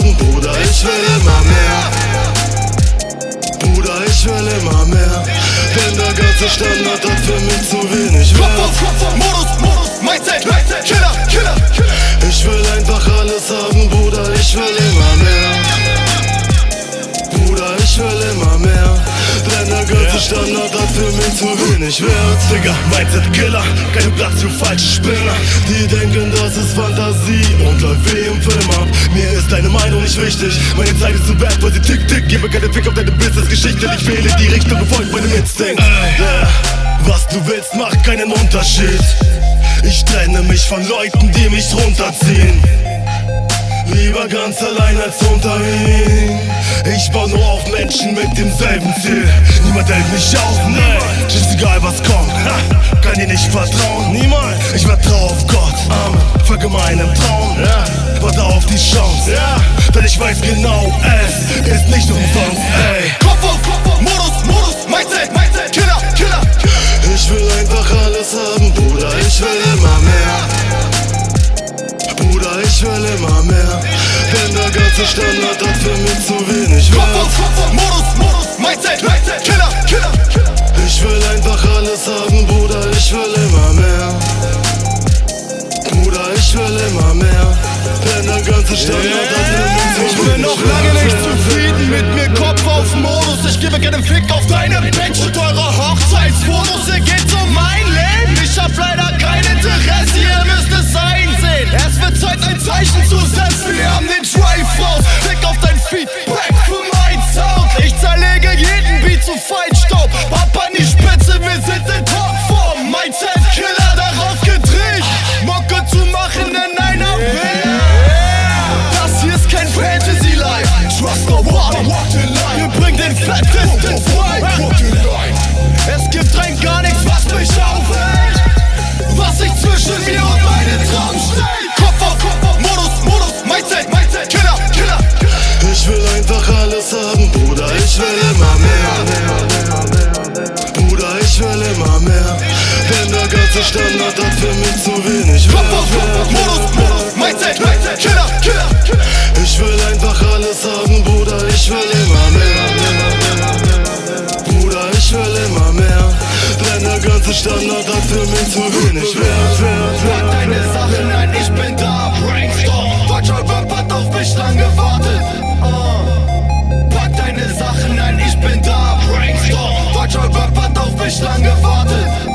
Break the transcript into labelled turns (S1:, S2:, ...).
S1: haben, Bruder, ich will immer mehr. Bruder, ich will immer mehr. Denn der ganze Standard hat für mich zu wenig Wert.
S2: Modus, Modus, Mindset, Mindset, Killer, Killer,
S1: Ich will einfach alles haben, Bruder, ich will immer mehr. Bruder, ich will immer mehr. Denn der ganze Standard hat für mich zu wenig Wert.
S3: Digga, Mindset, Killer, kein Platz für falsche Spinner.
S1: Die denken, das ist Fantasie und läuft wie im Film ab
S3: Mir ist deine Meinung nicht wichtig. Meine Zeit ist zu bad, weil sie tick tick. Gebe keine Fick auf deine Business-Geschichte. Ich wähle die Richtung, gefolgt meinem Instinkt. Yeah. Was du willst, macht keinen Unterschied. Ich trenne mich von Leuten, die mich runterziehen. Lieber ganz allein als unter ihnen. Ich baue nur auf Menschen mit demselben Ziel. Niemand hält mich auf, nein. Ist egal was kommt, ha, kann dir nicht vertrauen. Niemals. Folge meinem Traum, ja. Warte auf die Chance, ja. Denn ich weiß genau, es ist nicht umsonst, ey.
S2: Kopf auf Kopf auf Modus, Modus, Mindset, Mindset, Killer, Killer.
S1: Ich will einfach alles haben, Bruder, ich will immer mehr Bruder, ich will immer mehr Denn der ganze Standard Denn der ganze Standard hat für mich zu wenig
S2: Ich bin noch lange nicht zufrieden mit mir, Kopf auf Modus. Ich gebe keinen Fick auf deine Bitch und eure Hochzeitsfotos. Ihr geht um mein Leben. Ich hab leider kein Interesse, ihr müsst es einsehen. Es wird Zeit, ein Zeichen zu setzen. Wir haben den Drive raus. Fick auf dein Feedback für mein Sound. Ich zerlege jeden Beat zu Feinstaub. der Standard hat für mich zu wenig. Wert Modus, Modus, Mindset, Mindset, Killer, Killer, Killer
S1: Ich will einfach alles haben, Bruder, ich will immer mehr. Bruder, ich will immer mehr. Deine der ganze Standard hat für mich zu wenig
S2: Wert, Wert, Wert Pack deine Sachen nein, ich bin da,
S1: Brainstorm. Deutscher Rap hat auf mich lang gewartet. Uh. Pack deine Sachen nein, ich bin da, Brainstorm. Deutscher Rap hat auf mich lang gewartet.